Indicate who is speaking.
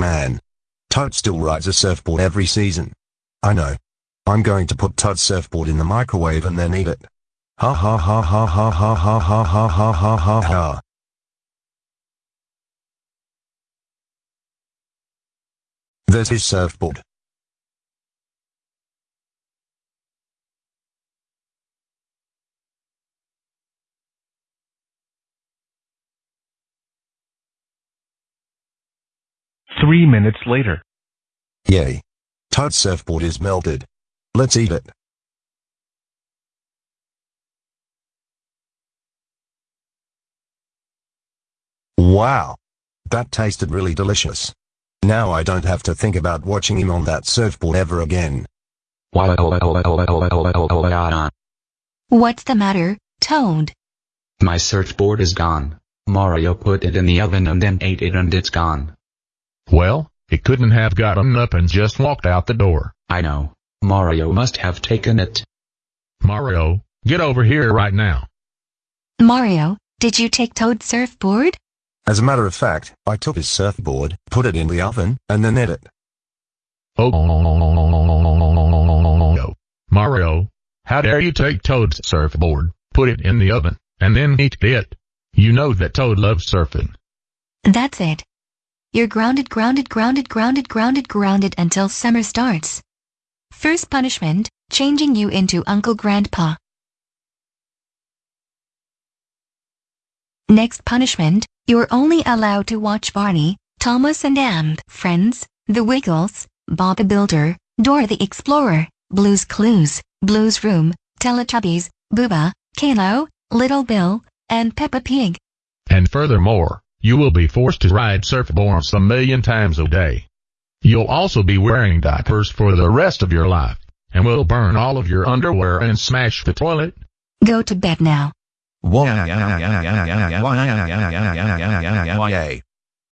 Speaker 1: Man. Toad still rides a surfboard every season. I know. I'm going to put Toad's surfboard in the microwave and then eat it. Ha ha ha ha ha ha ha ha ha ha ha ha ha. There's his surfboard.
Speaker 2: Three minutes later.
Speaker 1: Yay. Toad's surfboard is melted. Let's eat it. Wow. That tasted really delicious. Now I don't have to think about watching him on that surfboard ever again.
Speaker 3: What's
Speaker 4: the matter, Toad?
Speaker 3: My surfboard is gone. Mario put it in the oven and then ate it and it's gone.
Speaker 5: Well, it couldn't have gotten up and just walked out the door.
Speaker 3: I know. Mario must have taken it.
Speaker 5: Mario, get over here right now.
Speaker 4: Mario, did you take Toad's surfboard?
Speaker 1: As a matter of fact, I took his surfboard, put it in the oven, and then ate it.
Speaker 5: Oh, Mario, how dare you take Toad's surfboard, put it in the oven, and then eat it? You know that Toad loves surfing.
Speaker 4: That's it. You're grounded, grounded, grounded, grounded, grounded, grounded until summer starts. First punishment, changing you into Uncle Grandpa. Next punishment, you're only allowed to watch Barney, Thomas and Amp, Friends, The Wiggles, Bob the Builder, Dora the Explorer, Blue's Clues, Blue's Room, Teletubbies, Booba, Caillou, Little Bill, and Peppa Pig.
Speaker 5: And furthermore, you will be forced to ride surfboards a million times a day. You'll also be wearing diapers for the rest of your life, and will burn all of your underwear and smash the toilet.
Speaker 4: Go to bed now.
Speaker 1: Why?